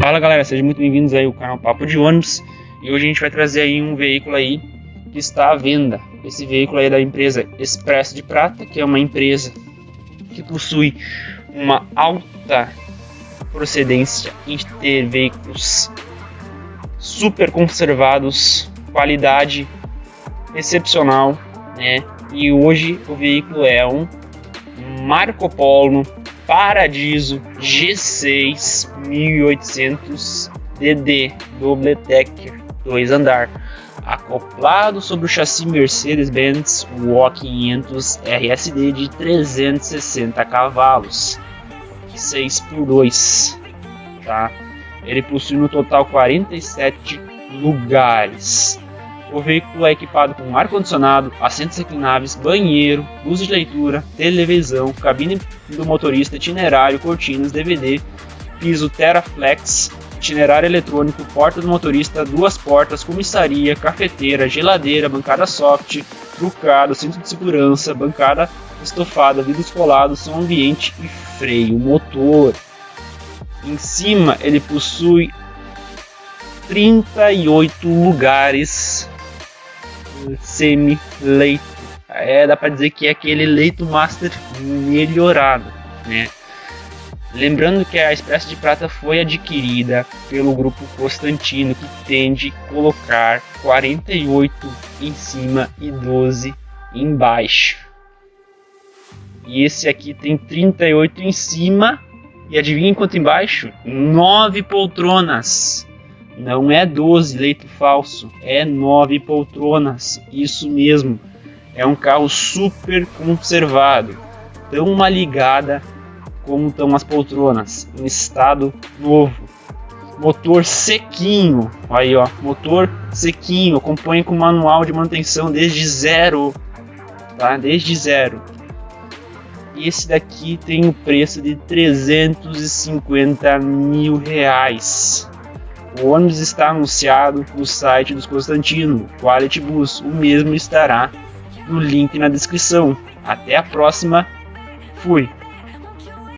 Fala galera, sejam muito bem-vindos aí ao canal Papo de Ônibus e hoje a gente vai trazer aí um veículo aí que está à venda. Esse veículo aí é da empresa Expresso de Prata, que é uma empresa que possui uma alta procedência em ter veículos super conservados, qualidade excepcional, né? E hoje o veículo é um Marco Polo Paradiso G6 1800 DD Double Decker 2 andar acoplado sobre o chassi Mercedes-Benz WO500 RSD de 360 cavalos 6 por 2 tá? Ele possui no total 47 lugares o veículo é equipado com ar-condicionado, assentos reclináveis, banheiro, luz de leitura, televisão, cabine do motorista, itinerário, cortinas, DVD, piso Teraflex, itinerário eletrônico, porta do motorista, duas portas, comissaria, cafeteira, geladeira, bancada soft, trucado, cinto de segurança, bancada estofada, vidros colados, som ambiente e freio motor. Em cima ele possui 38 lugares semi-leito. É, dá para dizer que é aquele leito master melhorado, né? Lembrando que a Expresso de Prata foi adquirida pelo grupo Constantino, que tende a colocar 48 em cima e 12 embaixo. E esse aqui tem 38 em cima e adivinha quanto embaixo? 9 poltronas. Não é 12 leito falso, é 9 poltronas. Isso mesmo. É um carro super conservado. Tão uma ligada como estão as poltronas, em estado novo. Motor sequinho, aí ó, motor sequinho, acompanha com manual de manutenção desde zero, tá? Desde zero. Esse daqui tem o preço de 350 mil reais. O ônibus está anunciado no site dos Constantino, Quality Bus. O mesmo estará no link na descrição. Até a próxima. Fui.